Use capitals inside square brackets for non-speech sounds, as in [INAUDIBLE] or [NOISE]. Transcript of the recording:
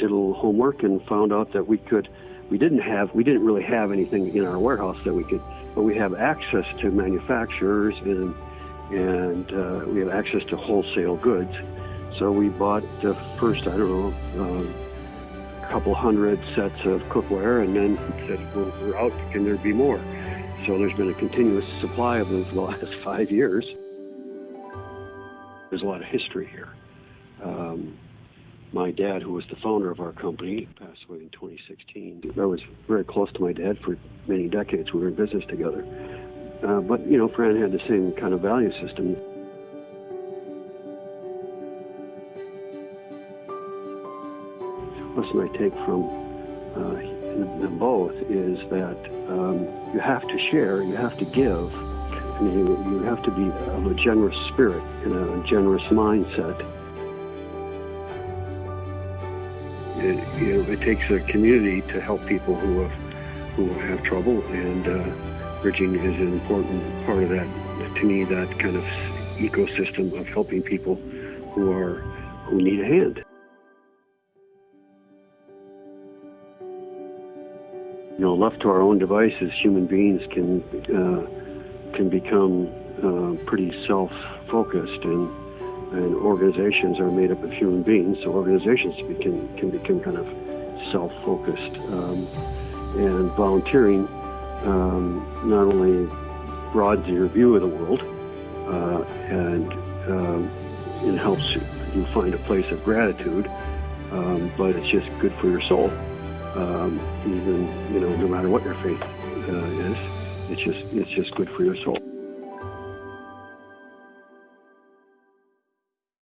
did a little homework and found out that we could. We didn't have. We didn't really have anything in our warehouse that we could, but we have access to manufacturers and and uh, we have access to wholesale goods. So we bought the first, I don't know, um, couple hundred sets of cookware, and then said, well, we're out. Can there be more? So there's been a continuous supply of them for [LAUGHS] the last five years. There's a lot of history here. Um, my dad, who was the founder of our company, passed away in 2016. I was very close to my dad for many decades. We were in business together. Uh, but, you know, Fran had the same kind of value system. Lesson I take from uh, them both is that um, you have to share, you have to give, and you, you have to be of a generous spirit and a generous mindset. It, you know, it takes a community to help people who have who have trouble, and uh, bridging is an important part of that. To me, that kind of ecosystem of helping people who are who need a hand. You know, left to our own devices, human beings can uh, can become uh, pretty self-focused, and and organizations are made up of human beings, so organizations can can become kind of self-focused, um, and volunteering um, not only broadens your view of the world uh, and um, it helps you find a place of gratitude, um, but it's just good for your soul. Um, even you know, no matter what your faith uh, is, it's just it's just good for your soul.